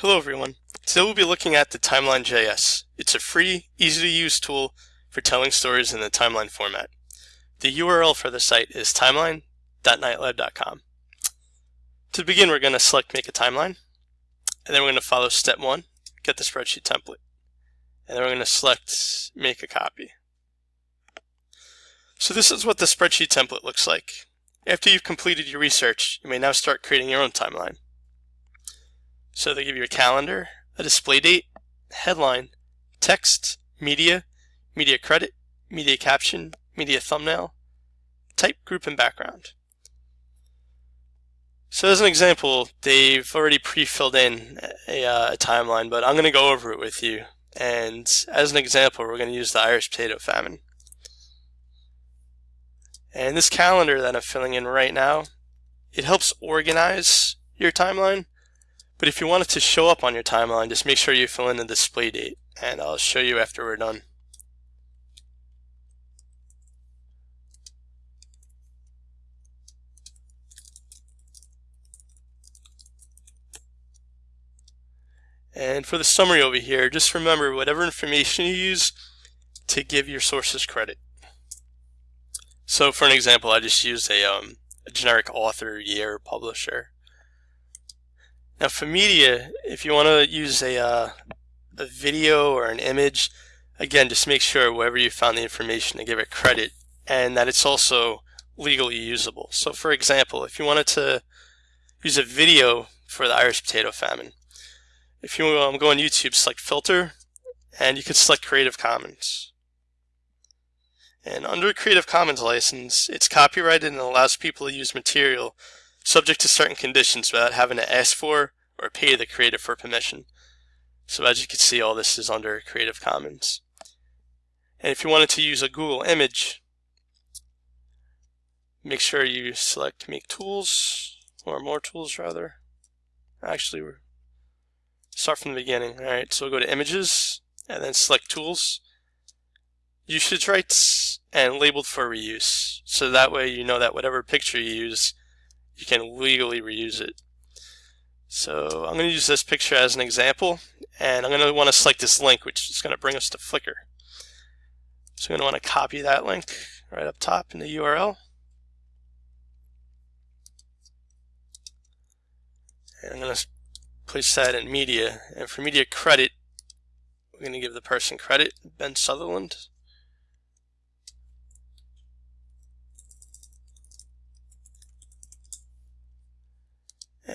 Hello everyone. Today we'll be looking at the Timeline.js. It's a free, easy to use tool for telling stories in the timeline format. The URL for the site is timeline.knightlab.com. To begin, we're going to select Make a Timeline, and then we're going to follow step one, get the spreadsheet template. And then we're going to select Make a Copy. So this is what the spreadsheet template looks like. After you've completed your research, you may now start creating your own timeline. So they give you a calendar, a display date, headline, text, media, media credit, media caption, media thumbnail, type, group, and background. So as an example, they've already pre-filled in a, uh, a, timeline, but I'm going to go over it with you. And as an example, we're going to use the Irish potato famine. And this calendar that I'm filling in right now, it helps organize your timeline but if you want it to show up on your timeline, just make sure you fill in the display date, and I'll show you after we're done. And for the summary over here, just remember whatever information you use to give your sources credit. So for an example, I just used a, um, a generic author, year, publisher. Now for media, if you want to use a, uh, a video or an image, again, just make sure wherever you found the information to give it credit and that it's also legally usable. So for example, if you wanted to use a video for the Irish potato famine, if you um, go on YouTube, select filter, and you can select Creative Commons. And under Creative Commons license, it's copyrighted and allows people to use material subject to certain conditions without having to ask for or pay the creator for permission. So as you can see, all this is under Creative Commons. And if you wanted to use a Google image, make sure you select Make Tools, or More Tools rather. Actually, we're start from the beginning. Alright, so we'll go to Images, and then select Tools, Usage Rights, and Labeled for Reuse. So that way you know that whatever picture you use you can legally reuse it. So I'm going to use this picture as an example, and I'm going to want to select this link, which is going to bring us to Flickr. So I'm going to want to copy that link right up top in the URL. And I'm going to place that in media. And for media credit, we're going to give the person credit, Ben Sutherland.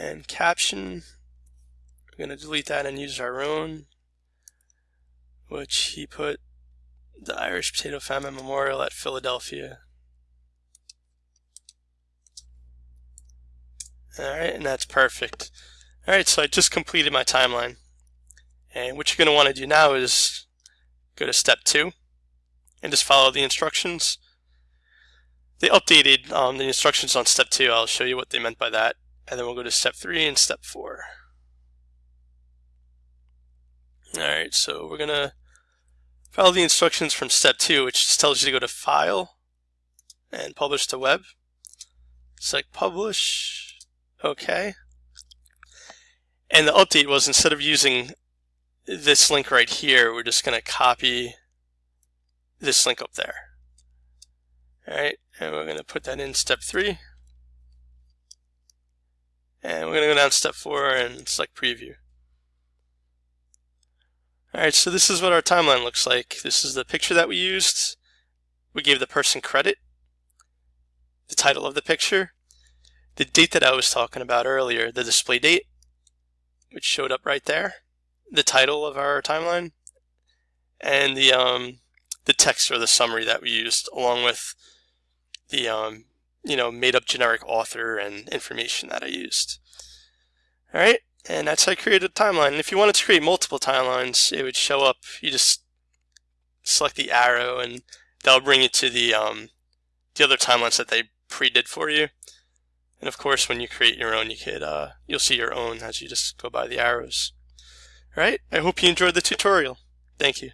And caption, we're going to delete that and use our own, which he put the Irish Potato Famine Memorial at Philadelphia. Alright, and that's perfect. Alright, so I just completed my timeline. And what you're going to want to do now is go to step two and just follow the instructions. They updated um, the instructions on step two. I'll show you what they meant by that. And then we'll go to step three and step four. Alright, so we're going to follow the instructions from step two, which just tells you to go to File and Publish to Web. Select Publish, OK. And the update was instead of using this link right here, we're just going to copy this link up there. Alright, and we're going to put that in step three. And we're going to go down to step four and select preview. Alright, so this is what our timeline looks like. This is the picture that we used. We gave the person credit, the title of the picture, the date that I was talking about earlier, the display date, which showed up right there, the title of our timeline, and the um, the text or the summary that we used, along with the um, you know, made up generic author and information that I used. All right, and that's how I created a timeline. And if you wanted to create multiple timelines, it would show up. You just select the arrow, and that'll bring you to the um, the other timelines that they pre-did for you. And of course, when you create your own, you could uh, you'll see your own as you just go by the arrows. All right, I hope you enjoyed the tutorial. Thank you.